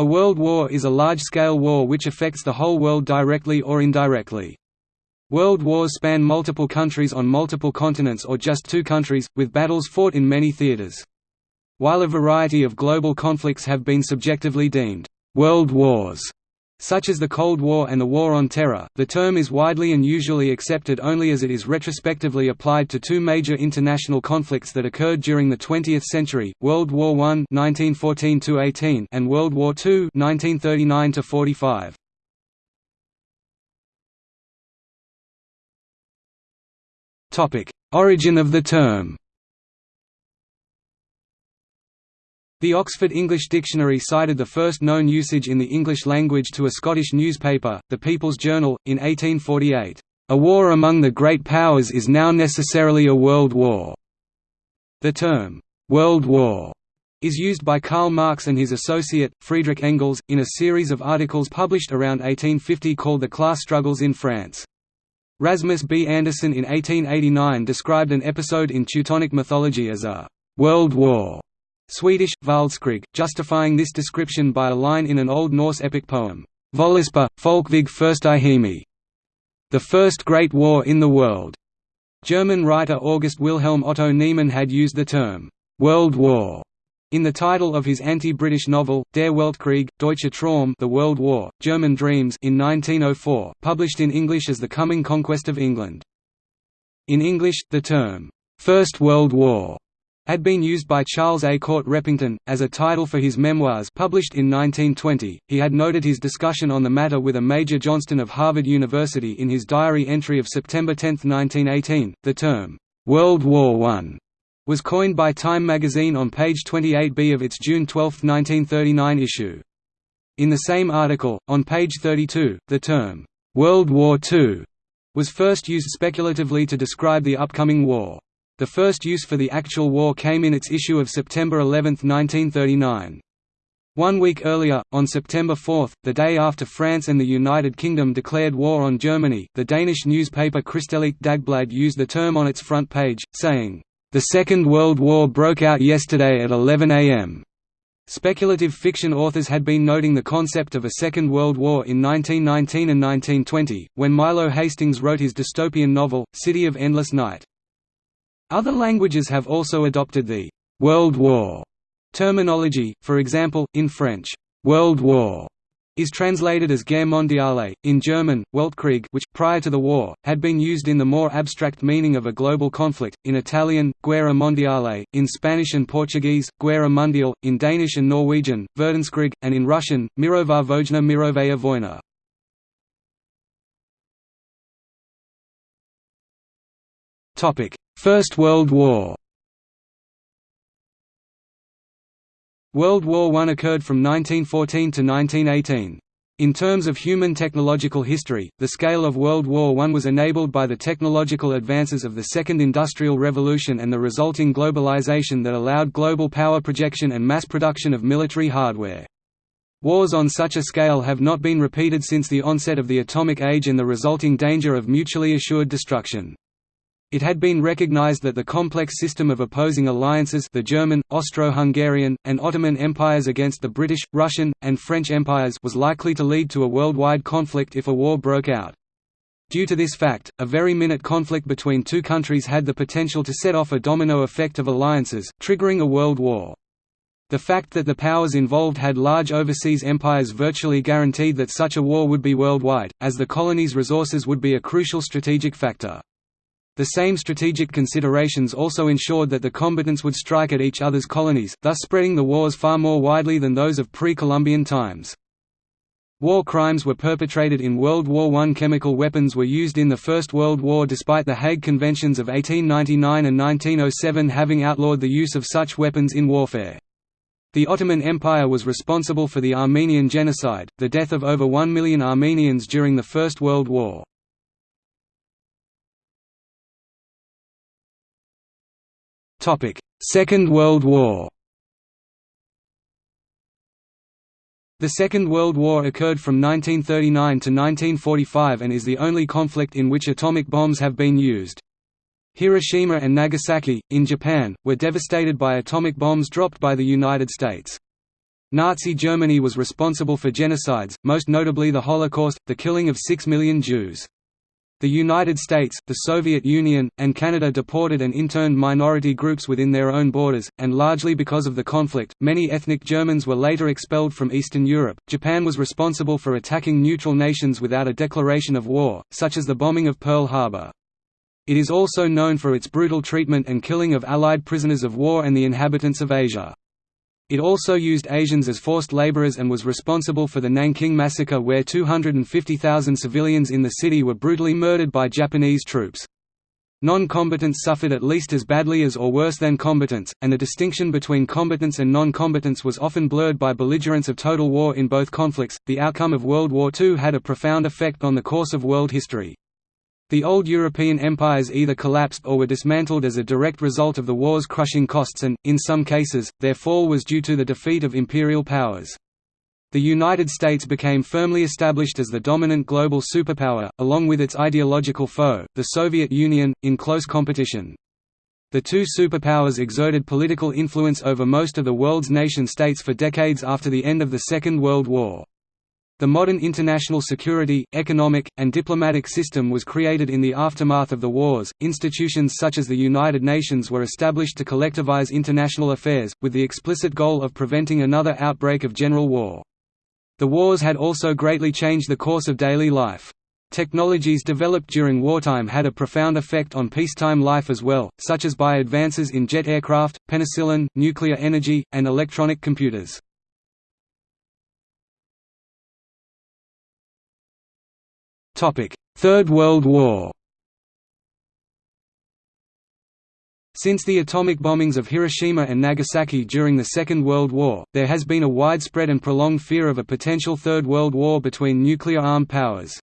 A world war is a large-scale war which affects the whole world directly or indirectly. World wars span multiple countries on multiple continents or just two countries, with battles fought in many theaters. While a variety of global conflicts have been subjectively deemed «world wars», such as the Cold War and the War on Terror, the term is widely and usually accepted only as it is retrospectively applied to two major international conflicts that occurred during the 20th century, World War I and World War II Origin of the term The Oxford English Dictionary cited the first known usage in the English language to a Scottish newspaper, The People's Journal, in 1848. A war among the great powers is now necessarily a world war. The term, World War, is used by Karl Marx and his associate, Friedrich Engels, in a series of articles published around 1850 called The Class Struggles in France. Rasmus B. Anderson in 1889 described an episode in Teutonic mythology as a «world war» Swedish, Världskrig, justifying this description by a line in an Old Norse epic poem, Völuspá, Folkvig Hemi, the first great war in the world. German writer August Wilhelm Otto Niemann had used the term, World War, in the title of his anti-British novel, Der Weltkrieg, Deutsche Traum The World War, German Dreams in 1904, published in English as The Coming Conquest of England. In English, the term, First World War had been used by Charles A. Court Repington, as a title for his memoirs published in 1920. He had noted his discussion on the matter with a Major Johnston of Harvard University in his diary entry of September 10, 1918. The term, World War I, was coined by Time magazine on page 28b of its June 12, 1939 issue. In the same article, on page 32, the term, World War II was first used speculatively to describe the upcoming war. The first use for the actual war came in its issue of September 11, 1939. One week earlier, on September 4, the day after France and the United Kingdom declared war on Germany, the Danish newspaper Kristeligt Dagblad used the term on its front page, saying, "...the Second World War broke out yesterday at 11 am." Speculative fiction authors had been noting the concept of a Second World War in 1919 and 1920, when Milo Hastings wrote his dystopian novel, City of Endless Night. Other languages have also adopted the «World War» terminology, for example, in French, «World War» is translated as Guerre mondiale, in German, Weltkrieg which, prior to the war, had been used in the more abstract meaning of a global conflict, in Italian, Guerra mondiale, in Spanish and Portuguese, Guerra mundial, in Danish and Norwegian, Verdenskrig, and in Russian, Mirová vojna Mirovaya vojna. First World War World War I occurred from 1914 to 1918. In terms of human technological history, the scale of World War I was enabled by the technological advances of the Second Industrial Revolution and the resulting globalization that allowed global power projection and mass production of military hardware. Wars on such a scale have not been repeated since the onset of the atomic age and the resulting danger of mutually assured destruction. It had been recognized that the complex system of opposing alliances the German, Austro-Hungarian, and Ottoman empires against the British, Russian, and French empires was likely to lead to a worldwide conflict if a war broke out. Due to this fact, a very minute conflict between two countries had the potential to set off a domino effect of alliances, triggering a world war. The fact that the powers involved had large overseas empires virtually guaranteed that such a war would be worldwide, as the colonies' resources would be a crucial strategic factor. The same strategic considerations also ensured that the combatants would strike at each other's colonies, thus spreading the wars far more widely than those of pre-Columbian times. War crimes were perpetrated in World War I. Chemical weapons were used in the First World War despite the Hague Conventions of 1899 and 1907 having outlawed the use of such weapons in warfare. The Ottoman Empire was responsible for the Armenian Genocide, the death of over one million Armenians during the First World War. Second World War The Second World War occurred from 1939 to 1945 and is the only conflict in which atomic bombs have been used. Hiroshima and Nagasaki, in Japan, were devastated by atomic bombs dropped by the United States. Nazi Germany was responsible for genocides, most notably the Holocaust, the killing of six million Jews. The United States, the Soviet Union, and Canada deported and interned minority groups within their own borders, and largely because of the conflict, many ethnic Germans were later expelled from Eastern Europe. Japan was responsible for attacking neutral nations without a declaration of war, such as the bombing of Pearl Harbor. It is also known for its brutal treatment and killing of Allied prisoners of war and the inhabitants of Asia. It also used Asians as forced laborers and was responsible for the Nanking Massacre where 250,000 civilians in the city were brutally murdered by Japanese troops. Non-combatants suffered at least as badly as or worse than combatants, and the distinction between combatants and non-combatants was often blurred by belligerents of total war in both conflicts. The outcome of World War II had a profound effect on the course of world history. The old European empires either collapsed or were dismantled as a direct result of the war's crushing costs and, in some cases, their fall was due to the defeat of imperial powers. The United States became firmly established as the dominant global superpower, along with its ideological foe, the Soviet Union, in close competition. The two superpowers exerted political influence over most of the world's nation-states for decades after the end of the Second World War. The modern international security, economic, and diplomatic system was created in the aftermath of the wars. Institutions such as the United Nations were established to collectivize international affairs, with the explicit goal of preventing another outbreak of general war. The wars had also greatly changed the course of daily life. Technologies developed during wartime had a profound effect on peacetime life as well, such as by advances in jet aircraft, penicillin, nuclear energy, and electronic computers. Third World War Since the atomic bombings of Hiroshima and Nagasaki during the Second World War, there has been a widespread and prolonged fear of a potential Third World War between nuclear-armed powers.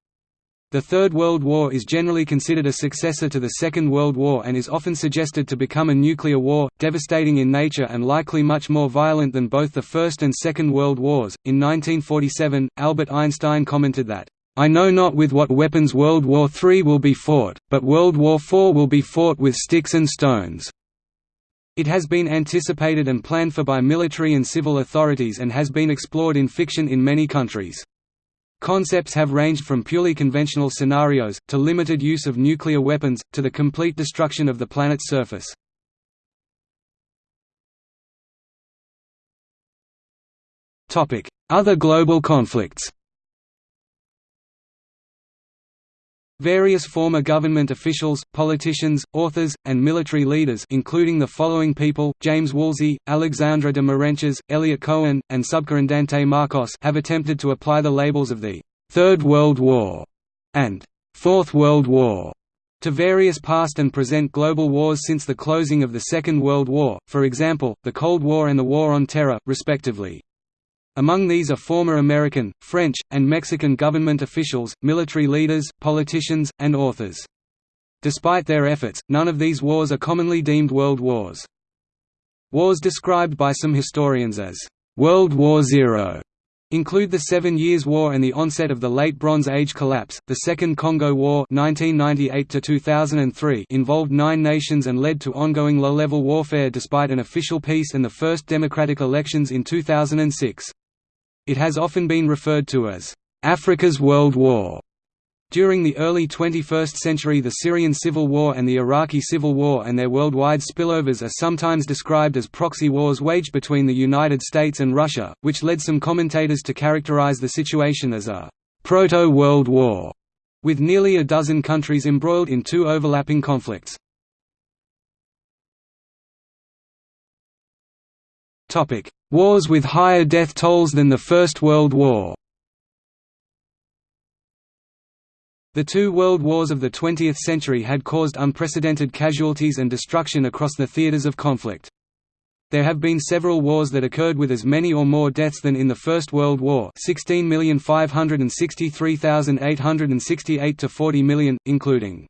The Third World War is generally considered a successor to the Second World War and is often suggested to become a nuclear war, devastating in nature and likely much more violent than both the First and Second World Wars. In 1947, Albert Einstein commented that, I know not with what weapons World War III will be fought, but World War IV will be fought with sticks and stones. It has been anticipated and planned for by military and civil authorities and has been explored in fiction in many countries. Concepts have ranged from purely conventional scenarios, to limited use of nuclear weapons, to the complete destruction of the planet's surface. Other global conflicts Various former government officials, politicians, authors, and military leaders including the following people, James Woolsey, Alexandre de Marenches, Eliot Cohen, and Subcomandante Marcos have attempted to apply the labels of the Third World War and Fourth World War to various past and present global wars since the closing of the Second World War, for example, the Cold War and the War on Terror, respectively. Among these are former American, French, and Mexican government officials, military leaders, politicians, and authors. Despite their efforts, none of these wars are commonly deemed world wars. Wars described by some historians as World War Zero include the Seven Years' War and the onset of the Late Bronze Age collapse. The Second Congo War (1998–2003) involved nine nations and led to ongoing low-level warfare despite an official peace and the first democratic elections in 2006. It has often been referred to as Africa's World War. During the early 21st century the Syrian civil war and the Iraqi civil war and their worldwide spillovers are sometimes described as proxy wars waged between the United States and Russia, which led some commentators to characterize the situation as a «proto-World War», with nearly a dozen countries embroiled in two overlapping conflicts. Wars with higher death tolls than the First World War The two world wars of the 20th century had caused unprecedented casualties and destruction across the theaters of conflict. There have been several wars that occurred with as many or more deaths than in the First World War 16,563,868 to 40 million, including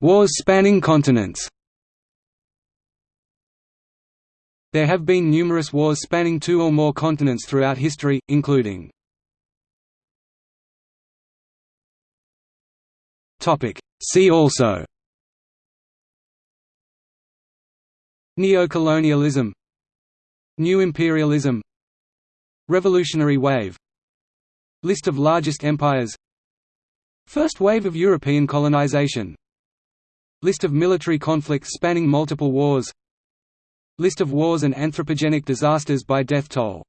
Wars spanning continents There have been numerous wars spanning two or more continents throughout history, including See also Neocolonialism New imperialism Revolutionary wave List of largest empires First wave of European colonization List of military conflicts spanning multiple wars List of wars and anthropogenic disasters by death toll